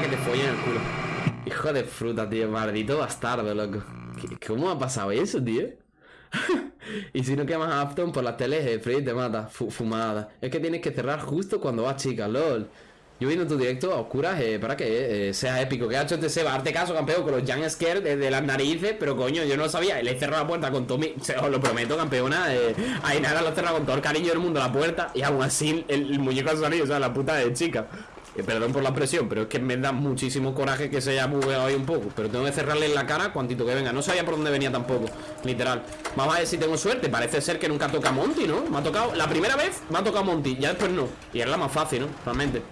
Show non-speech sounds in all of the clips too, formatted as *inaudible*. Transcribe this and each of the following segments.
Que te follen el culo. Hijo de fruta, tío. Maldito bastardo, loco. ¿Cómo ha pasado eso, tío? *laughs* y si no quemas a Afton por las teles, eh, Freddy te mata. fumada. Es que tienes que cerrar justo cuando vas, chica, lol. Yo viendo tu directo a oscuras eh, para que eh, sea épico. Que ha hecho este Seba, arte caso, campeón, con los Young Scare de, las narices. Pero coño, yo no lo sabía. Le he cerrado la puerta con todo mi. os lo prometo, campeona. Eh, ahí nada, lo he cerrado con todo el cariño del mundo la puerta. Y aún así, el, muñeco ha salido, o sea, la puta de chica. Eh, perdón por la presión, pero es que me da muchísimo coraje que se haya bugueado ahí un poco. Pero tengo que cerrarle en la cara cuantito que venga. No sabía por dónde venía tampoco, literal. Vamos a ver si tengo suerte. Parece ser que nunca toca Monty, ¿no? Me ha tocado. La primera vez me ha tocado Monty, ya después no. Y es la más fácil, ¿no? Realmente.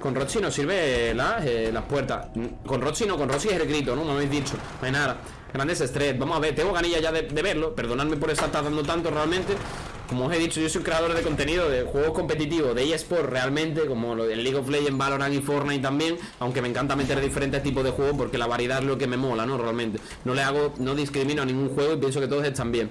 Con Roxy no sirve las, eh, las puertas. Con Roxy no, con Roxy es el grito, ¿no? Me habéis dicho. No hay nada. Grandes estrés. Vamos a ver, tengo ganilla ya de, verlo. Perdonadme por estar tardando tanto realmente. Como os he dicho, yo soy creador de contenido de juegos competitivos, de eSport realmente, como lo del League of Legends, Valorant y Fortnite también, aunque me encanta meter diferentes tipos de juegos porque la variedad es lo que me mola, ¿no? Realmente. No le hago, no discrimino a ningún juego y pienso que todos están bien.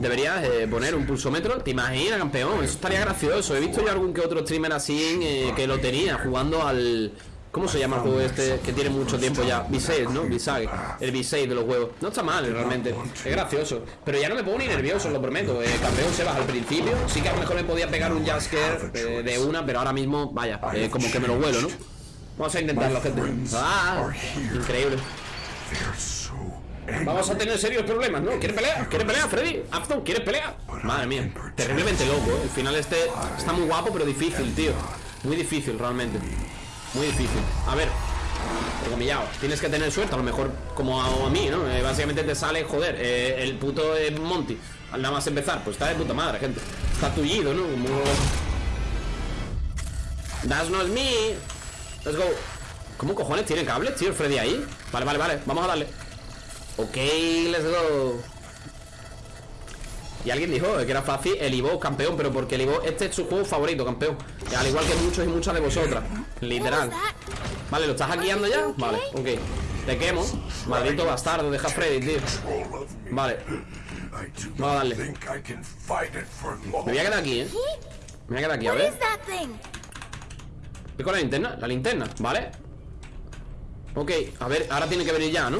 Deberías eh, poner un pulsómetro ¿Te imaginas, campeón? Eso estaría gracioso He visto yo algún que otro streamer así eh, Que lo tenía jugando al... ¿Cómo se llama el juego este que tiene mucho tiempo ya? V6, ¿no? V6 El V6 de los juegos No está mal, realmente Es gracioso Pero ya no me pongo ni nervioso, lo prometo eh, Campeón se baja al principio Sí que a lo mejor me podía pegar un Jasker de una Pero ahora mismo, vaya, como que me lo vuelo, ¿no? Vamos a intentarlo, gente ¡Ah! Increíble Vamos a tener serios problemas, ¿no? ¿Quieres pelear? ¿Quieres pelear, Freddy? Afton, ¿quieres pelear? Madre mía, terriblemente loco, ¿eh? El final este está muy guapo, pero difícil, tío Muy difícil, realmente Muy difícil. A ver, comillado Tienes que tener suerte, a lo mejor como a, mí, ¿no? Eh, básicamente te sale, joder, eh, el puto eh, Monty. Nada más empezar, pues está de puta madre, gente. Está tullido, ¿no? Como... That's not me Let's go. ¿Cómo cojones tiene cables, tío, Freddy ahí? Vale, vale, vale, vamos a darle. Ok, let's go. Y alguien dijo que era fácil el Ivo campeón Pero porque el Ivo, este es su juego favorito, campeón. Al igual que muchos y muchas de vosotras Literal. Vale, ¿lo estás hackeando ya? Vale, ok. Te quemo. Maldito bastardo, deja Freddy, tío. Vale. Vamos a darle. Me voy a quedar aquí, eh Me voy a quedar aquí, a ver. ¿Qué con la linterna? La linterna, ¿vale? Ok, a ver, ahora tiene que venir ya, ¿no?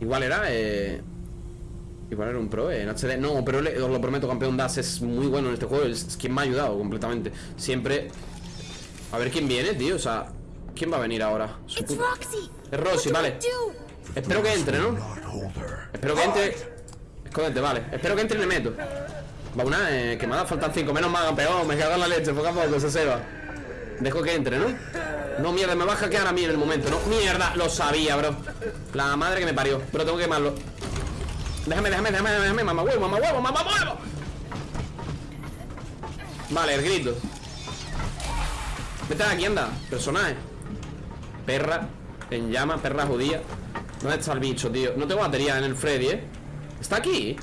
Igual era, eh... Igual era un pro en HD No, pero os lo prometo, campeón Das es muy bueno en este juego Es quien me ha ayudado completamente. Siempre... A ver quién viene, tío O sea, ¿quién va a venir ahora? Es Roxy, vale. Espero que entre, ¿no? Espero que entre. Escóndete, vale. Espero que entre y le meto. Va una, eh, que me ha faltan 5 Menos mal, campeón Me cago en la leche Poco a poco, se se va. Dejo que entre, ¿no? No, mierda, me va a hackear a mí en el momento, ¿no? Mierda, lo sabía, bro. La madre que me parió Pero tengo que quemarlo. Déjame, déjame, déjame, déjame Mamá huevo, mamá huevo, mamá huevo. Vale, el grito Vete aquí, anda Personaje Perra En llama, perra judía ¿Dónde está el bicho, tío? No tengo batería en el Freddy, ¿eh? ¿Está aquí?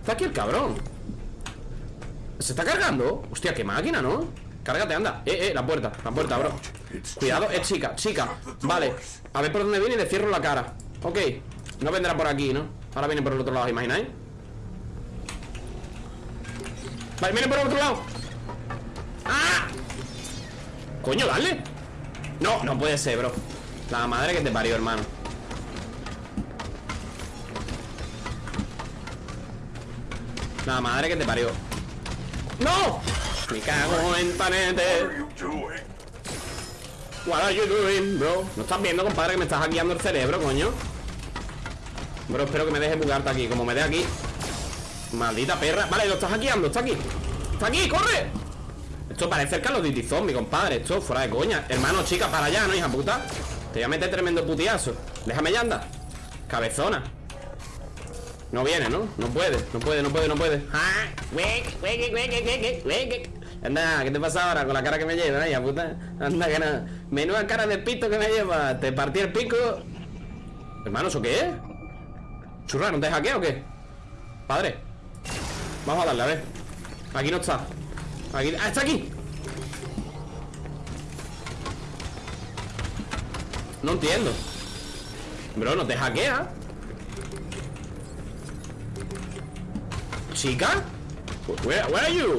Está aquí el cabrón ¿Se está cargando? Hostia, qué máquina, ¿no? Cárgate, anda Eh, eh, la puerta, la puerta, bro Cuidado, es chica, chica Vale, a ver por dónde viene y le cierro la cara Ok, no vendrá por aquí, ¿no? Ahora viene por el otro lado, ¿imagináis? Vale, viene por el otro lado. Coño, dale. No, no puede ser, bro. La madre que te parió, hermano. La madre que te parió. ¡No! Me cago en panete. What are you doing, bro? ¿No estás viendo, compadre, que me estás hackeando el cerebro, coño? Bro, espero que me deje bugarte aquí. Como me dé aquí. Maldita perra. Vale, lo estás hackeando, está aquí. Está aquí, corre Esto parece el Call of Duty Zombie, compadre Esto fuera de coña Hermano, chica, para allá, ¿no, hija puta? Te voy a meter tremendo putiazo Déjame ya anda Cabezona no viene, ¿no? No puede, no puede, no puede, no puede Anda, ¿qué te pasa ahora con la cara que me lleva, ya puta? Anda, que nada Menuda cara de pito que me lleva Te partí el pico Hermano, ¿eso qué es? Churra, ¿no te hackea o qué? Padre Vamos a darle, a ver Aquí no está Aquí... ¡Ah, está aquí! No entiendo Bro, no te hackea ¿Chica? Where, where are you?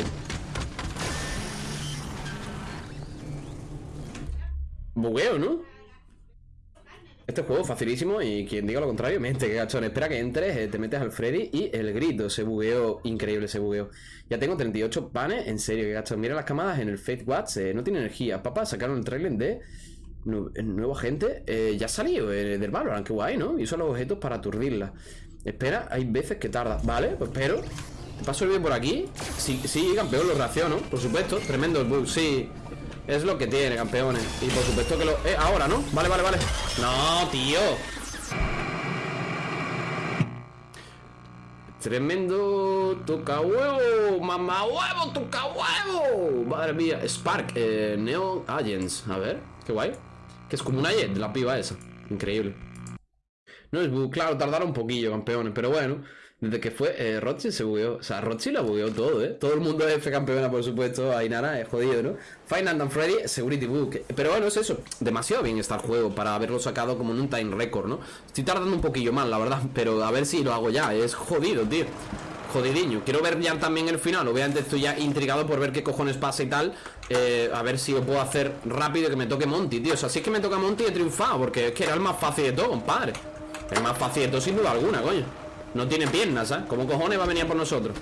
Bugueo, ¿no? Este juego es facilísimo y quien diga lo contrario, mente, que gachón. Espera que entres, eh, te metes al Freddy y el grito. Se bugueo, increíble ese bugueo. Ya tengo 38 panes, en serio, que gachón. Mira las camadas en el Fate Watch, eh, no tiene energía. Papá, sacaron el trailer de nuevo agente. Eh, ya salió del Valorant, qué guay, ¿no? Y usa los objetos para aturdirla. Espera, hay veces que tarda. Vale, pues espero. Te paso el bien por aquí. Sí, sí, campeón, lo reacciono, por supuesto. Tremendo el bug, sí. Es lo que tiene, campeones Y por supuesto que lo... Eh, ahora, ¿no? Vale, vale, vale No, tío Tremendo toca huevo Mamá huevo, toca huevo Madre mía Spark, eh, Neon Agents A ver, qué guay Que es como una jet, la piba esa Increíble No es claro, tardaron un poquillo, campeones Pero bueno desde que fue, eh, se bugueó. O sea, Roxy la bugueó todo, ¿eh? Todo el mundo es F campeona, por supuesto. Ahí nada, es jodido, ¿no? Final and Freddy, Security Book. Pero bueno, es eso. Demasiado bien está el juego para haberlo sacado como en un time record, ¿no? Estoy tardando un poquillo más, la verdad. Pero a ver si lo hago ya. Es jodido, tío. Jodidiño. Quiero ver ya también el final. Obviamente estoy ya intrigado por ver qué cojones pasa y tal. Eh, a ver si lo puedo hacer rápido que me toque Monty, tío. O sea, si es que me toca Monty he triunfado. Porque es que era el más fácil de todo, compadre. El más fácil de todo, sin duda alguna, coño. No tiene piernas, ¿sabes? ¿Cómo cojones va a venir por nosotros?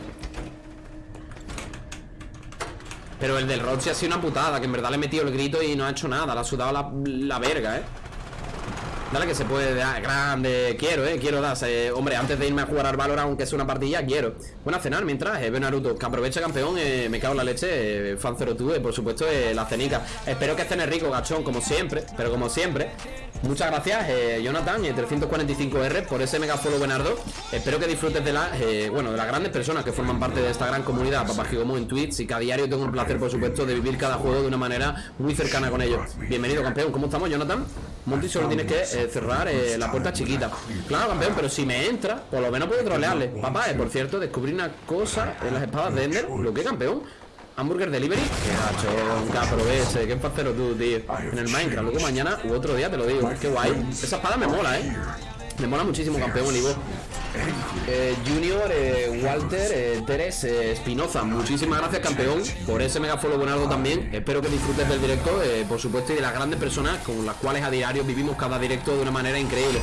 Pero el del Roxy ha sido una putada Que en verdad le he metido el grito y no ha hecho nada Le ha sudado la, verga, ¿eh? Dale que se puede dar grande Quiero, eh, quiero dar Hombre, antes de irme a jugar al Valor Aunque sea una partida, quiero Bueno, a cenar mientras, eh, Naruto Que aproveche campeón, eh, me cago en la leche eh, Fan 02, eh, por supuesto, la cenica Espero que estén rico, gachón, como siempre Pero como siempre Muchas gracias, Jonathan, 345R, eh, por ese mega follow buenardo. Espero que disfrutes de las, bueno, de las grandes personas que forman parte de esta gran comunidad, Papá Gigomo en Twitch, y que a diario tengo el placer, por supuesto, de vivir cada juego de una manera muy cercana con ellos. Bienvenido, campeón. ¿Cómo estamos, Jonathan? Monty solo tienes que cerrar la puerta chiquita. Claro, campeón, pero si me entra, por lo menos puedo trolearle. Papá, por cierto, descubrí una cosa en las espadas de Ender. ¿Lo que, campeón? Hamburger Delivery Qué gacho, aproveche Qué facero tú, tío En el Minecraft Luego mañana u otro día te lo digo Qué guay Esa espada me mola, eh Me mola muchísimo, campeón, Ivo eh, Junior, eh, Walter, eh, Teres, eh, Espinoza Muchísimas gracias, campeón Por ese mega follow buenardo también Espero que disfrutes del directo Por supuesto, y de las grandes personas Con las cuales a diario vivimos cada directo de una manera increíble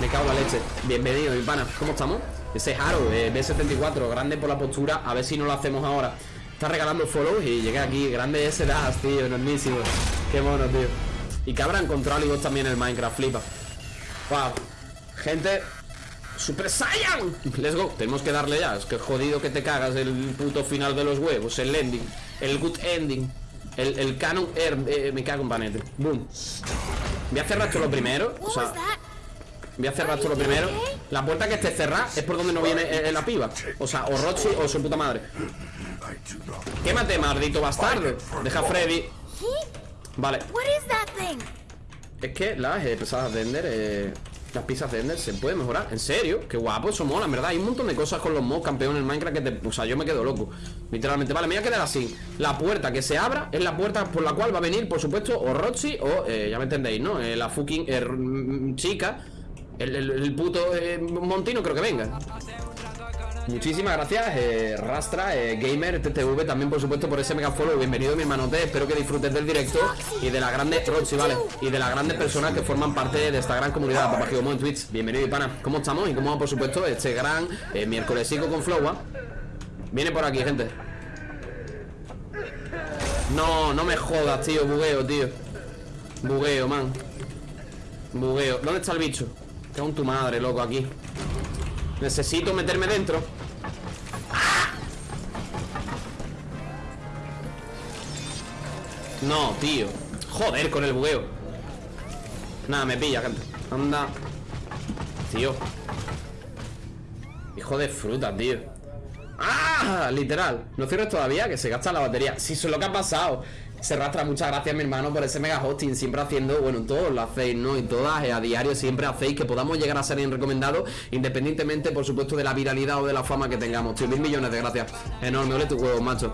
Me cago la leche Bienvenido, mi pana ¿Cómo estamos? Ese Haro, B74 Grande por la postura A ver si no lo hacemos ahora Está regalando follows y llegué aquí. Grande ese das, tío, enormísimo. Qué mono, tío. Y que habrá encontrado también el Minecraft, flipa. Wow. Gente, Super Saiyan. Let's go, tenemos que darle ya. Es que jodido que te cagas el puto final de los huevos El ending, el good ending El, el canon air eh, Me cago en panete, boom. Voy a cerrar esto lo primero O sea Voy a cerrar esto lo primero. La puerta que esté cerrada es por donde no viene eh, la piba. O sea, o Roxy o su puta madre. Quémate, maldito bastardo. Deja Freddy. Vale. Es que las pesadas de Ender eh, Las pizzas de Ender se pueden mejorar ¿En serio? Qué guapo, eso mola, en verdad Hay un montón de cosas con los mods campeones en Minecraft que te... O sea, yo me quedo loco Literalmente, vale, me voy a quedar así La puerta que se abra es la puerta por la cual va a venir Por supuesto, o Roxy o, eh, ya me entendéis, ¿no? la fucking mm, chica el, el, puto Montino creo que venga Muchísimas gracias, eh, Rastra, eh, Gamer, TTV, también por supuesto por ese mega follow. Bienvenido mi hermanote, espero que disfrutes del directo y de la grande Roxy. Y de las grandes personas que forman parte de esta gran comunidad, Papá en Twitch. Bienvenido y pana, ¿cómo estamos? Y cómo va por supuesto este gran eh, miércolesico con Flowa. Viene por aquí, gente. No, no me jodas, tío, bugueo, tío. Bugueo, man. Bugueo. ¿Dónde está el bicho? Tengo un tu madre, loco, aquí. Necesito meterme dentro. No, tío. Joder, con el bugueo. Nada, me pilla, gente. Anda. Tío. Hijo de fruta, tío ¡Ah! Literal. No cierres todavía, que se gasta la batería. Si eso es lo que ha pasado. Se rastra, muchas gracias mi hermano por ese mega hosting Siempre haciendo, bueno, todos lo hacéis, ¿no? Y todas eh, a diario siempre hacéis que podamos llegar a ser bien recomendados Independientemente, por supuesto, de la viralidad o de la fama que tengamos Tío, mil millones de gracias. Enorme, ole tu huevo, macho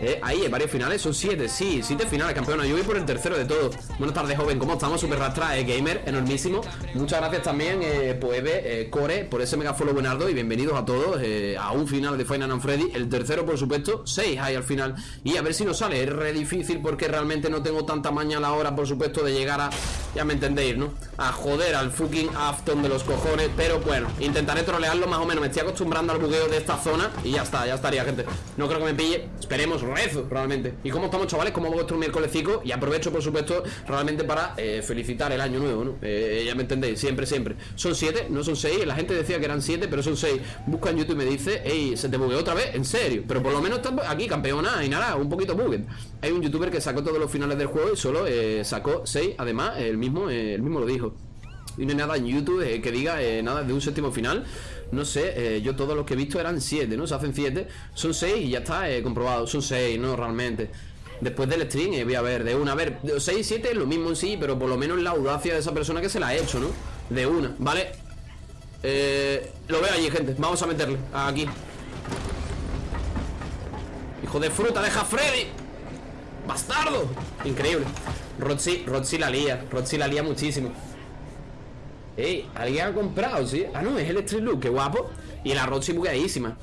eh, Ahí, varios finales, son siete, sí, siete finales, campeona Yo voy por el tercero de todos. Buenas tardes, joven, ¿cómo estamos? Super rastra, eh, gamer, enormísimo. Muchas gracias también, eh, Poebe, eh, Core Por ese mega follow buenardo Y bienvenidos a todos eh, a un final de Final and Freddy. El tercero, por supuesto, seis hay al final. Y a ver si nos sale, es re difícil Porque realmente no tengo tanta maña la hora, por supuesto De llegar a, ya me entendéis, ¿no? A joder al fucking Afton de los cojones Pero bueno, intentaré trolearlo más o menos Me estoy acostumbrando al bugueo de esta zona Y ya está, ya estaría, gente No creo que me pille, esperemos, rezo, realmente ¿Y cómo estamos, chavales? ¿Cómo va vuestro miércolesico? Y aprovecho, por supuesto, realmente para eh, felicitar el año nuevo, ¿no? Eh, ya me entendéis, siempre, siempre Son siete, no son seis La gente decía que eran siete, pero son seis Busca en YouTube y me dice Ey, se te bugueó otra vez, en serio Pero por lo menos estamos aquí, campeona, y nada, un poquito bugged Hay un youtuber que sacó todos los finales del juego Y solo eh, sacó seis, además, el mismo, eh, el mismo lo dijo. Y no hay nada en YouTube eh, que diga eh, nada de un séptimo final. No sé, eh, yo todos los que he visto eran siete, ¿no? Se hacen siete. Son seis y ya está comprobado. Son seis, ¿no? Realmente. Después del stream voy a ver de una. A ver, de 6 y 7 es lo mismo en sí Pero por lo menos la audacia de esa persona que se la ha hecho, ¿no? De una, ¿vale? Lo veo allí, gente. Vamos a meterle, aquí. Hijo de fruta, deja a Freddy. Bastardo. Increíble Roxy, Roxy la lía Roxy la lía muchísimo. Ey, alguien ha comprado, ¿sí? Ah, no, es el Street Look, qué guapo. Y la Roxy bugueadísima.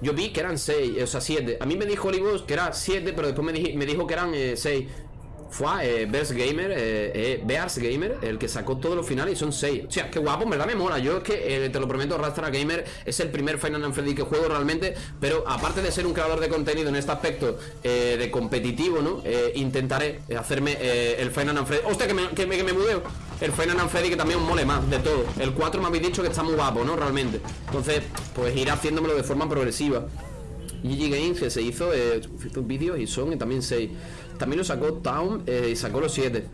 Yo vi que eran 6, o sea, 7 A mí me dijo Olivos que era 7, pero después me, dij- me dijo que eran 6 Fue eh, Bears Gamer, eh, eh, Bears Gamer El que sacó todos los finales y son 6 O sea, qué guapo, en verdad me mola Yo es que, eh, te lo prometo, Rastra Gamer Es el primer Final Freddy que juego realmente Pero aparte de ser un creador de contenido en este aspecto eh, De competitivo, ¿no? Eh, intentaré hacerme el Final Freddy ¡Hostia, que me, que me, que mudeo! El Final Freddy que también mole más de todo El 4 me habéis dicho que está muy guapo, ¿no? Realmente Entonces, pues ir haciéndomelo de forma progresiva GG Games que se hizo eh, vídeos y son eh, también 6 También lo sacó Town eh, y sacó los 7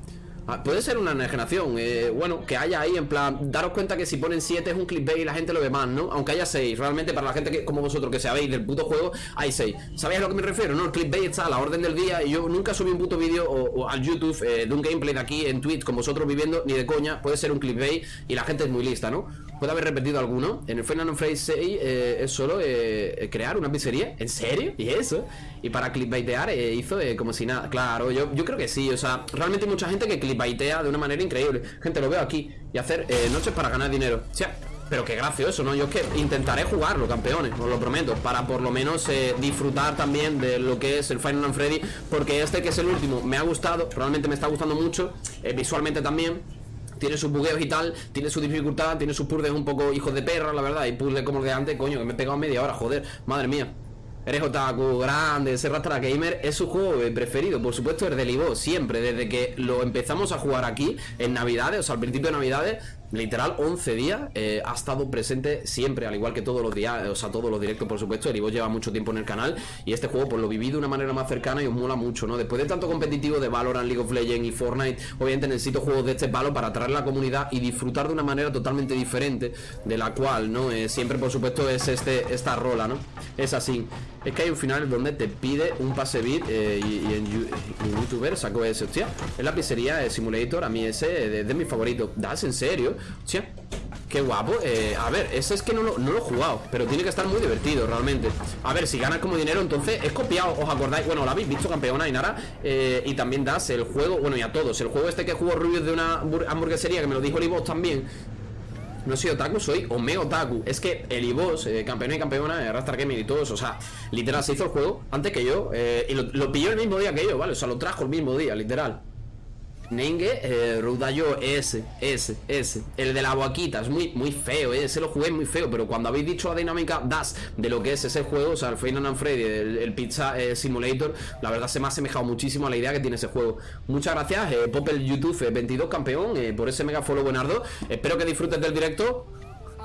Ah, puede ser una generación, eh, bueno, que haya ahí en plan, daros cuenta que si ponen 7 es un clickbait y la gente lo ve más, ¿no? Aunque haya 6, realmente para la gente que, como vosotros que sabéis del puto juego, hay 6. ¿Sabéis a lo que me refiero? No, el clickbait está a la orden del día y yo nunca subí un puto vídeo o, al YouTube eh, de un gameplay de aquí en Twitch con vosotros viviendo, ni de coña, puede ser un clickbait y la gente es muy lista, ¿no? Puede haber repetido alguno. En el Final Fantasy 6 eh, es solo eh, crear una pizzería. ¿En serio? ¿Y eso? Y para clickbaitear eh, hizo eh, como si nada. Claro, yo, yo creo que sí. O sea, realmente hay mucha gente que clickbaitea de una manera increíble. Gente, lo veo aquí. Y hacer noches para ganar dinero. O sea, pero qué gracioso, ¿no? Yo es que intentaré jugarlo, campeones, os lo prometo, para por lo menos disfrutar también de lo que es el Final Fantasy Freddy, porque este que es el último me ha gustado, realmente me está gustando mucho, visualmente también, tiene sus bugueos y tal, tiene su dificultad, tiene sus puzzles un poco hijos de perra, la verdad, y puzzles como el de antes, coño, que me he pegado media hora, joder, madre mía. Eres otaku, grande, ese Rastra Gamer es su juego eh, preferido, por supuesto el de Libo, siempre, desde que lo empezamos a jugar aquí, en Navidades, o sea, al principio de Navidades, literal 11 días, eh, ha estado presente siempre, al igual que todos los días, o sea, todos los directos, por supuesto, el Ivo lleva mucho tiempo en el canal, y este juego pues lo viví de una manera más cercana y os mola mucho, ¿no? Después de tanto competitivo de Valorant, League of Legends y Fortnite, obviamente necesito juegos de este palo para atraer a la comunidad y disfrutar de una manera totalmente diferente, de la cual, ¿no? Eh, siempre, por supuesto, es este, esta rola, ¿no? Es así. Es que hay un final donde te pide un pase bit eh, y, en, en youtuber sacó ese, hostia. Es la pizzería eh, Simulator, a mí ese es de, de mis favoritos. ¿Das en serio? Hostia. Qué guapo, eh, a ver, ese es que no lo, no lo he jugado Pero tiene que estar muy divertido realmente A ver, si ganas como dinero, entonces es copiado ¿Os acordáis? Bueno, lo habéis visto, campeona y nada eh, Y también das el juego, bueno, y a todos El juego este que jugó Rubius de una hamburg- hamburguesería Que me lo dijo Olivos también no soy otaku, soy Ome Otaku. Es que el Ibos, eh, campeón y campeona, eh, Rastar Gaming y todos, o sea, literal se hizo el juego antes que yo. eh, y lo, lo pilló el mismo día que yo, ¿vale? O sea, lo trajo el mismo día, literal. Nenge, eh, Rudayo ese, ese, ese El de la boaquita, es muy, muy feo, eh, ese lo jugué muy feo Pero cuando habéis dicho la dinámica Das de lo que es ese juego, o sea, el Final and Freddy El, el Pizza eh, Simulator La verdad se me ha asemejado muchísimo a la idea que tiene ese juego. Muchas gracias, eh, Popel YouTube eh, 22 campeón eh, Por ese mega follow buenardo Espero que disfrutes del directo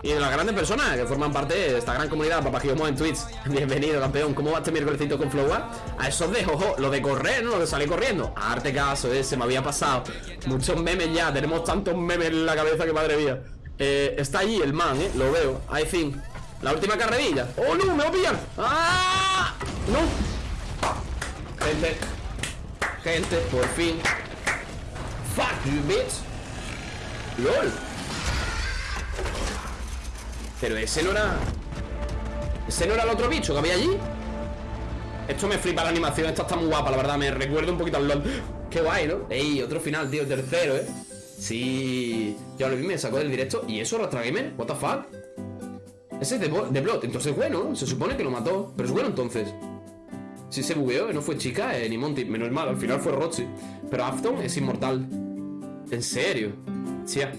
y de las grandes personas que forman parte de esta gran comunidad Papagiomos en Twitch *laughs* Bienvenido campeón ¿Cómo va este miércolesito con Flowa? A esos de jojo Lo de correr, ¿no? Lo de salir corriendo arte caso, eh, se me había pasado Muchos memes ya Tenemos tantos memes en la cabeza que madre mía eh, Está allí el man, ¿eh? Lo veo I think La última carrerilla ¡Oh, no! ¡Me va a pillar! ¡Ah! ¡No! Gente Gente, por fin Fuck you, bitch LOL Pero ese no era... Ese no era el otro bicho que había allí Esto me flipa la animación, esta está muy guapa, la verdad Me recuerda un poquito al LOL Qué guay, ¿no? Ey, otro final, tío, tercero, ¿eh? Sí, ya lo vi, me sacó del directo ¿Y eso, Rastra Gamer? What the fuck? Ese es de, de Blood, entonces bueno Se supone que lo mató, pero es bueno entonces Si se bugueó, no fue chica eh, ni Monty Menos mal, al final fue Roxy Pero Afton es inmortal ¿En serio? Tía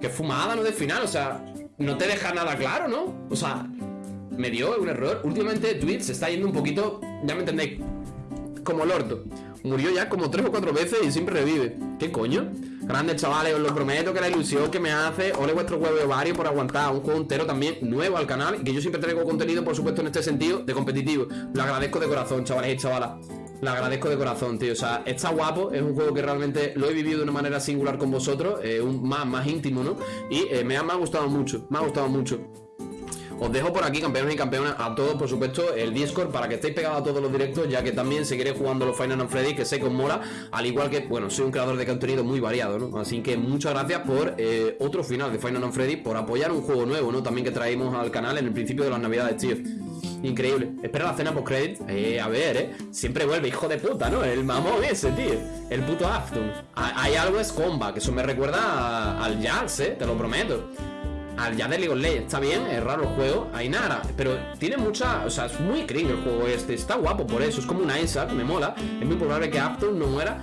Qué fumada, ¿no? De final, o sea No te deja nada claro, ¿no? O sea, me dio un error. Últimamente Twitch se está yendo un poquito Ya me entendéis Como el orto. Murió ya como tres o cuatro veces y siempre revive. ¿Qué coño? Grandes chavales, os lo prometo que la ilusión que me hace Ole vuestro huevo de varios por aguantar un juego entero también nuevo al canal Y que yo siempre traigo contenido, por supuesto, en este sentido de competitivo. Lo agradezco de corazón, chavales y chavalas lo agradezco de corazón, tío. O sea, está guapo. Es un juego que realmente lo he vivido de una manera singular con vosotros. Eh, un más, más íntimo, ¿no? Y eh, me, ha, me ha gustado mucho. Me ha gustado mucho. Os dejo por aquí, campeones y campeonas, a todos, por supuesto, el Discord para que estéis pegados a todos los directos, ya que también seguiré jugando los Final Freddy, que sé os mola, al igual que, bueno, soy un creador de contenido muy variado, ¿no? Así que muchas gracias por eh, otro final de Final Freddy, por apoyar un juego nuevo, ¿no? También que traímos al canal en el principio de las navidades, tío. Increíble. Espera la cena post credit. Eh, a ver, eh. Siempre vuelve, hijo de puta, ¿no? El mamón ese, tío. El puto Afton. Hay algo es comba, que eso me recuerda al Jazz, eh. Te lo prometo al ya de League of Legends. Está bien, es raro el juego. Hay nada, pero tiene mucha. O sea, es muy cringe el juego este. Está guapo por eso. Es como una Isaac, me mola. Es muy probable que Afton no muera.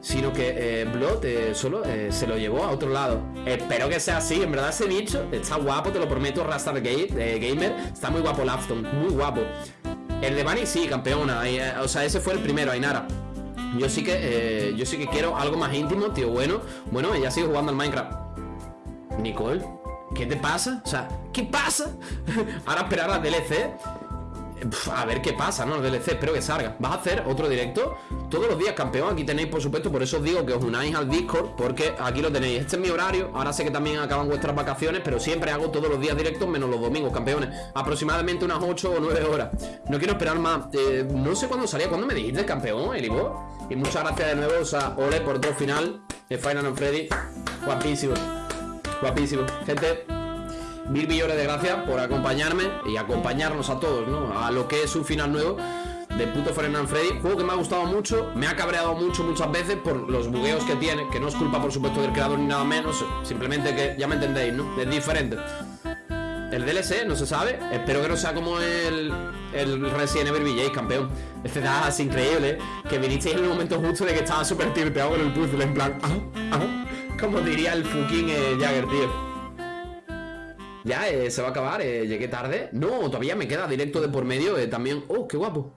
Sino que eh, Blood eh, solo eh, se lo llevó a otro lado. Espero que sea así. En verdad, ese bicho está guapo, te lo prometo. Rastar Gamer. Está muy guapo el Afton. Muy guapo. El de Bunny sí, campeona. o sea, ese fue el primero, Ainara. Yo sí que yo sí que quiero algo más íntimo, tío. Bueno, bueno, ella sigue jugando al Minecraft. Nicole. ¿Qué te pasa? O sea, ¿qué pasa? *laughs* Ahora esperar a DLC a ver qué pasa, ¿no? El DLC, espero que salga ¿Vas a hacer otro directo? Todos los días, campeón Aquí tenéis, por supuesto, por eso os digo que os unáis al Discord Porque aquí lo tenéis Este es mi horario Ahora sé que también acaban vuestras vacaciones Pero siempre hago todos los días directos Menos los domingos, campeones Aproximadamente unas 8 o 9 horas No quiero esperar más eh, No sé cuándo salía ¿Cuándo me dijiste, campeón, Elibo? Y muchas gracias de nuevo O sea, ole por otro final De Final and Freddy Guapísimo Guapísimo. Gente, mil millones de gracias por acompañarme y acompañarnos a todos, ¿no? A lo que es un final nuevo de puto Final Freddy. Juego que me ha gustado mucho, me ha cabreado mucho muchas veces por los bugueos que tiene, que no es culpa, por supuesto, del creador ni nada menos, simplemente que ya me entendéis, ¿no? Es diferente. El DLC no se sabe, espero que no sea como el, el Resident Evil VJ, campeón. Este da es increíble, que vinisteis en el momento justo de que estaba súper tirteado con el puzzle, en plan, ah, ah. Como diría el fucking eh, Jagger, tío. Ya, eh, se va a acabar, eh, llegué tarde. No, todavía me queda directo de por medio también. Oh, qué guapo.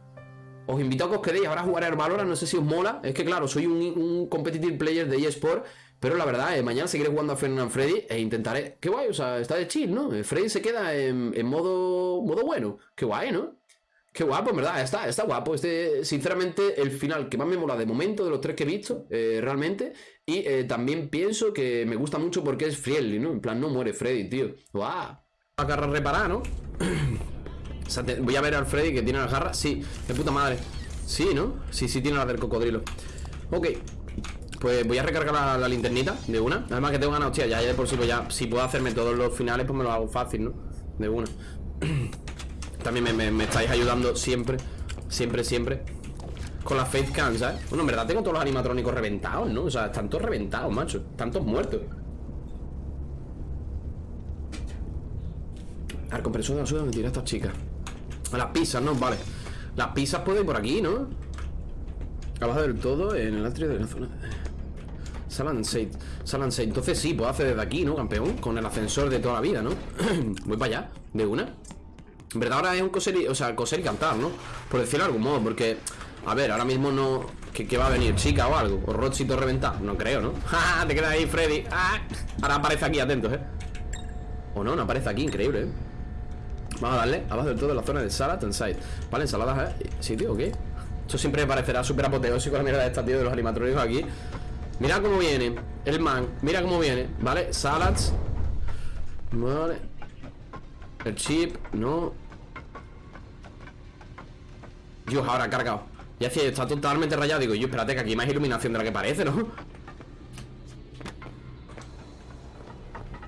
Os invito a que os quedéis ahora a jugar al Valorant, no sé si os mola. Es que claro, soy un, competitive player de eSport. Pero la verdad, mañana seguiré jugando a Fernand Freddy e intentaré. Qué guay, o sea, está de chill, ¿no? Freddy se queda en, en modo, modo bueno. Qué guay, ¿no? Qué guapo, en verdad, está, está guapo. Este, sinceramente, el final que más me mola de momento de los tres que he visto, eh, realmente. Y eh, también pienso que me gusta mucho porque es friendly, ¿no? En plan, no muere Freddy, tío. ¡Guau! La garra reparar, ¿no? *clears throat* voy a ver al Freddy que tiene la garra. Sí, de puta madre. Sí, ¿no? Sí, sí, tiene la del cocodrilo. Ok. Pues voy a recargar la, la linternita de una. Además que tengo ganas, hostia, ya, ya de por sí, pues ya, si puedo hacerme todos los finales, pues me lo hago fácil, ¿no? De una. *clears throat* También me, estáis ayudando siempre Siempre, siempre Con la Faith Can, ¿sabes? Bueno, en verdad tengo todos los animatrónicos reventados, ¿no? O sea, están todos reventados, macho Están todos muertos Al compresor de la suya me tira esta chica Las pizzas, ¿no? Vale Las pizzas pueden ir por aquí, ¿no? Abajo del todo, en el atrio de la zona Salan Salan Entonces sí, puedo hacer desde aquí, ¿no, campeón? Con el ascensor de toda la vida, ¿no? *clears throat* Voy para allá, de una en verdad ahora es un coser y, o sea, coser y cantar, ¿no? Por decirlo de algún modo, porque A ver, ahora mismo no... ¿Qué, va a venir? ¿Chica o algo? ¿O Rochito reventar? No creo, ¿no? *laughs* ¡Ja! Te quedas ahí, Freddy ¡Ah! Ahora aparece aquí, atentos, ¿eh? O no, no aparece aquí, increíble, ¿eh? Vamos a darle abajo del todo la zona de salad and side Vale, ensaladas, ¿eh? Sí, tío, ¿qué? Esto siempre me parecerá súper apoteósico la mierda de esta, tío, de los animatrónicos aquí Mira cómo viene El man, mira cómo viene ¿Vale? Salads Vale El chip, no Dios, ahora ha cargado Ya hacía, está totalmente rayado Digo, yo, espérate que aquí hay más iluminación de la que parece, ¿no?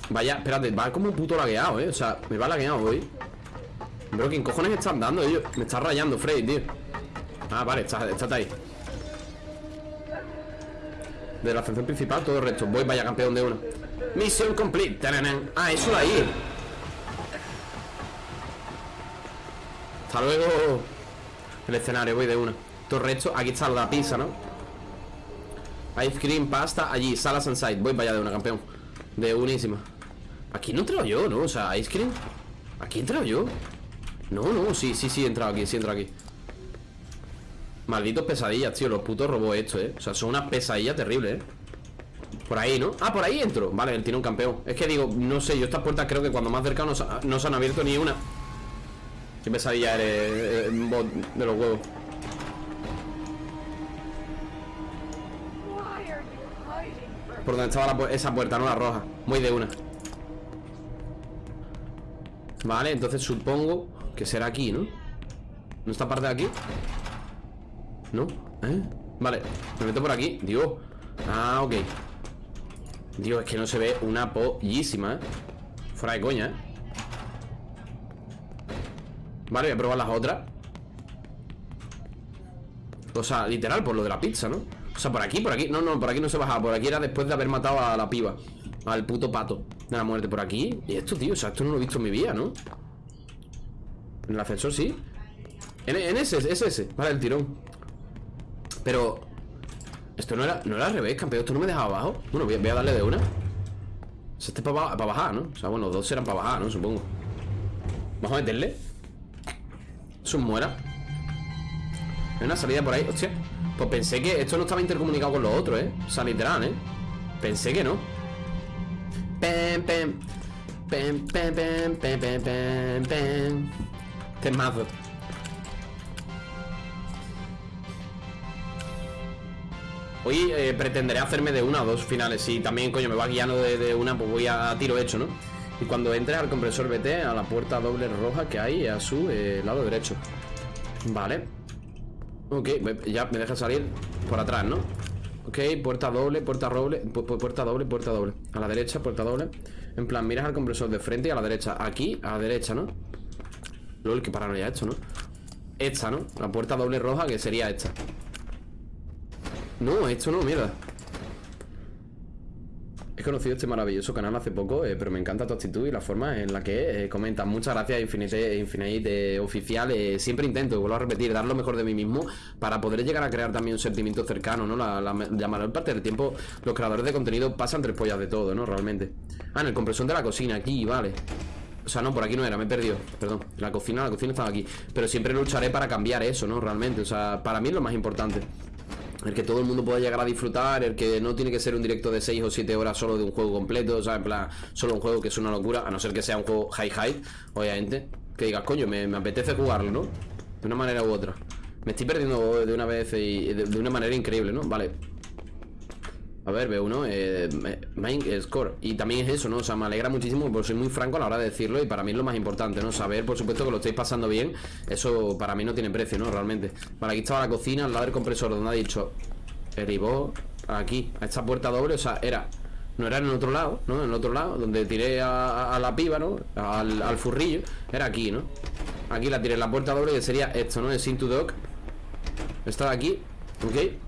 Vaya, espérate, va como un puto lagueado, ¿eh? O sea, me va lagueado hoy Bro, ¿quién cojones están dando ellos? Me está rayando Freddy, tío Ah, vale, está, está ahí De la función principal, todo el resto Voy, vaya campeón de una Misión complete. Ah, eso de ahí Hasta luego El escenario, voy de una Todo el resto, aquí está la pizza, ¿no? Ice cream, pasta, allí, salas and Voy vaya de una, campeón De unísima Aquí no he yo, ¿no? O sea, ice cream Aquí he yo No, no, sí, sí, sí he entrado aquí, sí he entrado aquí Malditos pesadillas, tío Los putos robots estos, ¿eh? O sea, son unas pesadillas terribles, ¿eh? Por ahí, ¿no? Ah, por ahí entro Vale, él tiene un campeón Es que digo, no sé, yo estas puertas creo que cuando más cerca no, no se han abierto ni una Qué pesadilla eres, eh, bot de los huevos Por donde estaba esa puerta, no la roja Muy de una Vale, entonces supongo que será aquí, ¿no? ¿No está parte de aquí? ¿No? ¿Eh? Vale, me meto por aquí Dios Ah, ok Dios, es que no se ve una pollísima, ¿eh? Fuera de coña, ¿eh? Vale, voy a probar las otras. O sea, literal, por lo de la pizza, ¿no? O sea, por aquí, por aquí. No, no, por aquí no se bajaba. Por aquí era después de haber matado a la piba. Al puto pato De la muerte por aquí. Y esto, tío, o sea, esto no lo he visto en mi vida, ¿no? En el ascensor, sí. En, ese, es ese. Vale, el tirón. Pero Esto no era, no era al revés, campeón. Esto no me dejaba abajo. Bueno, voy a, darle de una. O sea, este es para, para bajar, ¿no? O sea, bueno, dos serán para bajar, ¿no? Supongo. Vamos a meterle Eso muera Hay una salida por ahí, hostia Pues pensé que esto no estaba intercomunicado con los otros, ¿eh? O sea, literal, ¿eh? Pensé que no Pem, pem Pem, pem, pem, pem, pem, pem, pem Hoy eh, pretenderé hacerme de una o dos finales Si también, coño, me va guiando de, una Pues voy a, tiro hecho, ¿no? Y cuando entres al compresor vete a la puerta doble roja que hay a su eh, lado derecho Vale Ok, ya me deja salir por atrás, ¿no? Ok, puerta doble, puerta doble Puerta doble, puerta doble A la derecha, puerta doble En plan, miras al compresor de frente y a la derecha Aquí, a la derecha, ¿no? LOL, que paranoia esto, ¿no? Esta, ¿no? La puerta doble roja que sería esta No, esto no, mierda conocido este maravilloso canal hace poco, eh, pero me encanta tu actitud y la forma en la que eh, comentas. Muchas gracias, Infinite, Infinite Oficial. Eh, siempre intento, vuelvo a repetir, dar lo mejor de mí mismo para poder llegar a crear también un sentimiento cercano, ¿no? La, mayor parte del tiempo los creadores de contenido pasan tres pollas de todo, ¿no? Realmente. Ah, en el compresor de la cocina, aquí, vale. O sea, no, por aquí no era, me he perdido Perdón, la cocina, la cocina estaba aquí Pero siempre lucharé para cambiar eso, ¿no? Realmente, o sea, para mí es lo más importante el que todo el mundo pueda llegar a disfrutar, el que no tiene que ser un directo de 6 o 7 horas solo de un juego completo, o sea, en plan, solo un juego que es una locura, a no ser que sea un juego high high, obviamente, que digas, coño, me apetece jugarlo, ¿no? De una manera u otra. Me estoy perdiendo de una vez y de una manera increíble, ¿no? Vale, a ver, veo uno, eh, main score Y también es eso, ¿no? O sea, me alegra muchísimo Porque soy muy franco a la hora de decirlo Y para mí es lo más importante, ¿no? Saber, por supuesto, que lo estáis pasando bien Eso para mí no tiene precio, ¿no? Realmente Vale, aquí estaba la cocina, al lado del compresor Donde ha dicho Derivó aquí, a esta puerta doble O sea, era no era en el otro lado, ¿no? En el otro lado, donde tiré a, la piba, ¿no? Al, al, furrillo Era aquí, ¿no? Aquí la tiré la puerta doble Que sería esto, ¿no? El Sin to Dog Estaba aquí, ¿ok?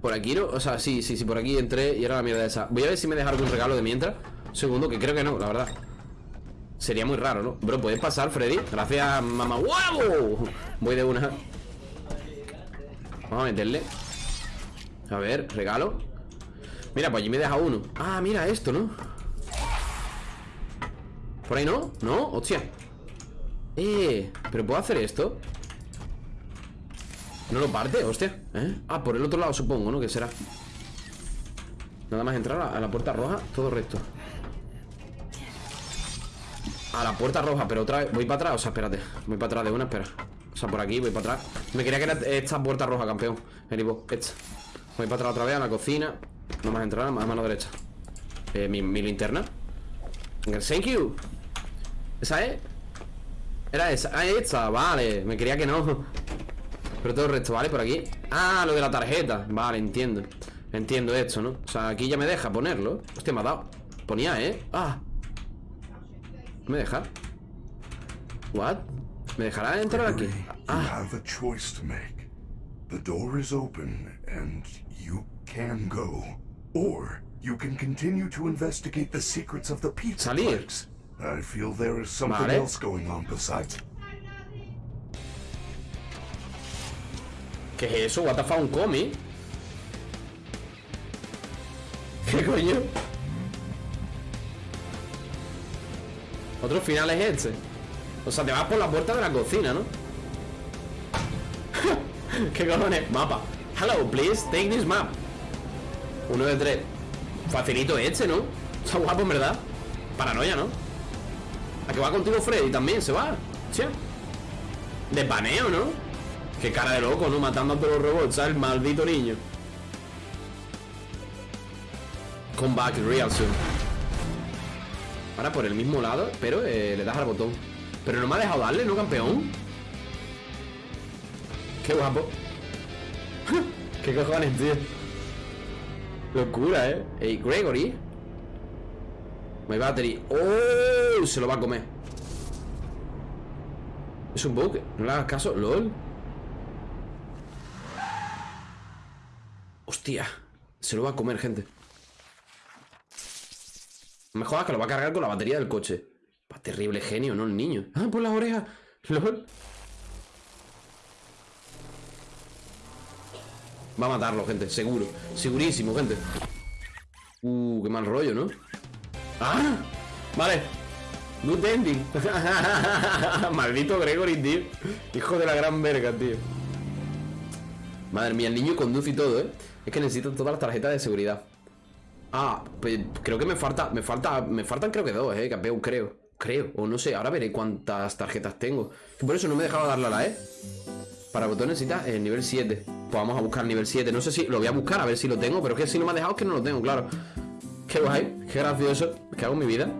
Por aquí no, o sea, sí, sí, sí, por aquí entré y era la mierda esa Voy a ver si me deja algún regalo de mientras Segundo, que creo que no, la verdad Sería muy raro, ¿no? Bro, ¿puedes pasar, Freddy? Gracias, mamá ¡Wow! Voy de una Vamos a meterle A ver, regalo Mira, pues allí me deja uno Ah, mira esto, ¿no? ¿Por ahí no? ¿No? Hostia Eh, ¿pero puedo hacer esto? No lo parte, hostia. ¿Eh? Ah, por el otro lado supongo, ¿no? Que será Nada más entrar a la puerta roja Todo recto. A la puerta roja, pero otra vez Voy para atrás, o sea, espérate. Voy para atrás de una, espera. O sea, por aquí, voy para atrás. Me quería que era esta puerta roja, campeón. Eribo, esta. Voy para atrás otra vez a la cocina. No más entrar a mano derecha. Eh, mi, mi linterna. Thank you. ¿Esa es? Era esa, ah, esta, vale. Me quería que no pero todo el resto, ¿vale? Por aquí Ah, lo de la tarjeta Vale, entiendo Entiendo esto, ¿no? O sea, aquí ya me deja ponerlo Hostia, me ha dado Ponía, ¿eh? Ah ¿Me deja? ¿What? ¿Me dejará entrar aquí? Ah. The door is open and you can go. Or you can continue to investigate the secrets of the pizza Salir. I feel there is something Vale. else going on besides. ¿Qué es eso? What the fuck, un cómic. ¿Qué coño? Otro final es este. O sea, te vas por la puerta de la cocina, ¿no? *laughs* ¿Qué cojones? Mapa. Hello, please, take this map. Uno de tres. Facilito este, ¿no? Está guapo, en verdad. Paranoia, ¿no? ¿A que va contigo Freddy también? ¿Se va? ¿Sí? De paneo, ¿no? Qué cara de loco, ¿no? Matando a todos los robots, ¿sabes? El maldito niño. Come back real soon. Ahora por el mismo lado, pero eh, le das al botón. Pero no me ha dejado darle, ¿no, campeón? Qué guapo. *laughs* Qué cojones, tío. Locura, ¿eh? Ey, Gregory. My battery. ¡Oh! Se lo va a comer. Es un bug. No le hagas caso. LOL. Hostia. Se lo va a comer, gente. Me jodas que lo va a cargar con la batería del coche. Terrible genio, ¿no? El niño. Ah, por las orejas. LOL. Va a matarlo, gente. Seguro. Segurísimo, gente. Uh, qué mal rollo, ¿no? ¡Ah! Vale. Good ending. *laughs* Maldito Gregory, tío. Hijo de la gran verga, tío. Madre mía, el niño conduce y todo, ¿eh? Es que necesito todas las tarjetas de seguridad. Ah, pues creo que me falta, me falta, me faltan creo que dos, eh, campeón, creo. Creo, o no sé, ahora veré cuántas tarjetas tengo. Por eso no me he dejado darle a la E. Para botón necesita el nivel 7. Pues vamos a buscar el nivel 7. No sé si lo voy a buscar a ver si lo tengo, pero es que si no me ha dejado es que no lo tengo, claro. Qué guay, qué gracioso. ¿Qué hago en mi vida?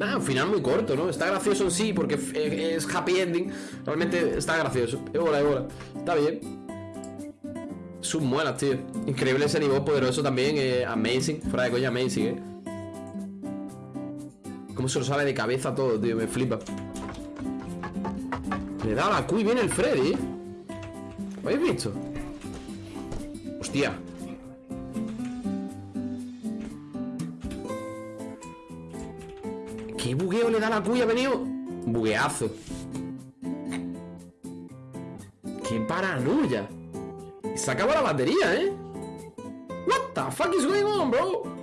Ah, un final muy corto, ¿no? Está gracioso en sí porque es happy ending. Realmente está gracioso. Es bola, es bola. Está bien. Sus muelas, tío. Increíble ese nivel poderoso también. eh, amazing. Fuera de coña, amazing, eh. Cómo se lo sale de cabeza todo, tío. Me flipa. Le da la Q y viene el Freddy. ¿Lo habéis visto? Hostia. ¿Qué bugueo le da la Q y ha venido? Bugueazo. ¡Qué paranoia! Se acaba la batería, ¿eh? What the fuck is going on, bro?